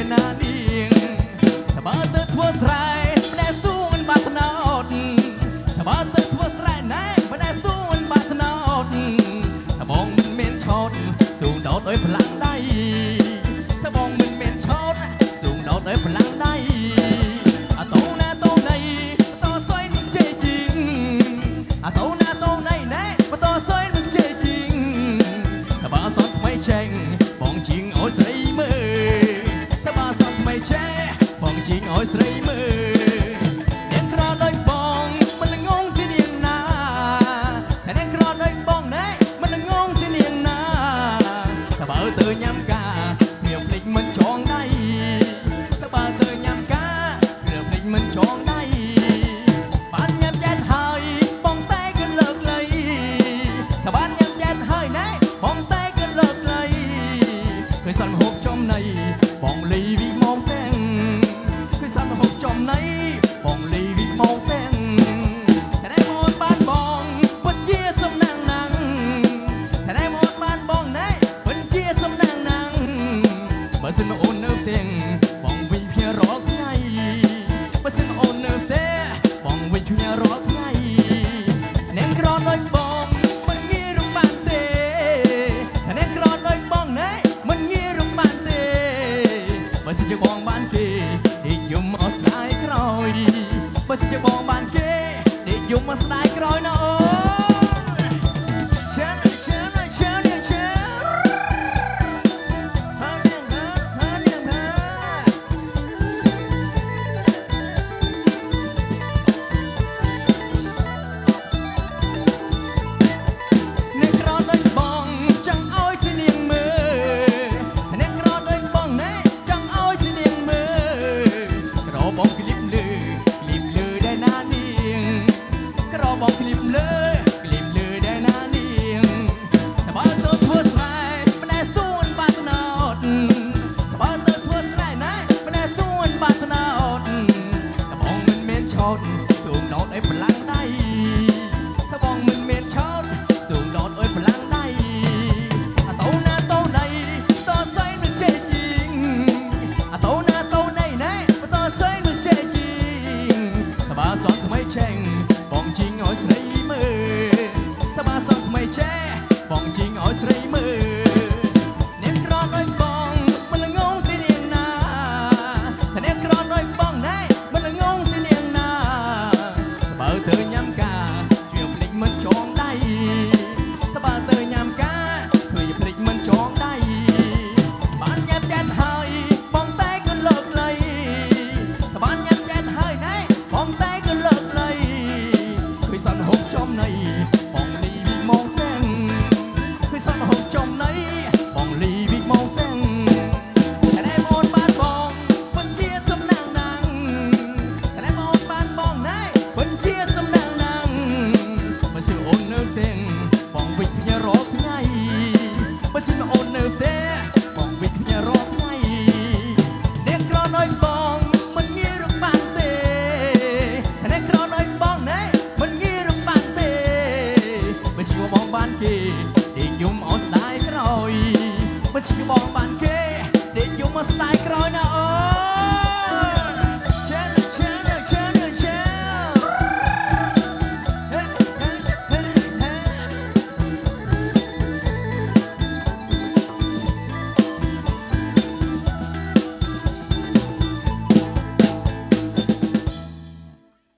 ជាណានាងតើទៅធ្វើស្រែអ្នកស្ទូមិនបាត់ណោតតើទៅធ្វើស្រែណែមិនស្ទូមិនបាត់ណោតតើបងមិនមានឆោតស្ទូដោតដោយផ្លាំងដៃតើបងមិនមានឆោតស្ទូដោតដោយផ្លាំងដៃ នៅទេបងវិញគ្នារាល់ថ្ងៃអ្នកក្រដូចបងមិនងាយរំបានទេអ្នកក្រដូចបងណែមិនងាយរំបានទេបើសិនជាបងបានគេនិយមមកស្ដាយក្រោយបើសិនជាបងបានគេនិយមមកស្ដាយក្រោយណាអូ ងដោតអីប្រឡាំងដៃថាបងមិនមានឆោតស្ទូងដោតអីប្រឡាំងដៃអាតោណាតោណៃតោសៃមិនចេះជីងអាតោណាតោណៃណែតោសៃមិនចេះជីងថាបើសក់ថ្មីឆេងបងជីងឲ្យស្រីមើលថាបើសក់ថ្មីចេះបងជីងឲ្យស្រីមើល គេនិយមអស់ស្ដាយក្រោយមិនឈឺបងបាន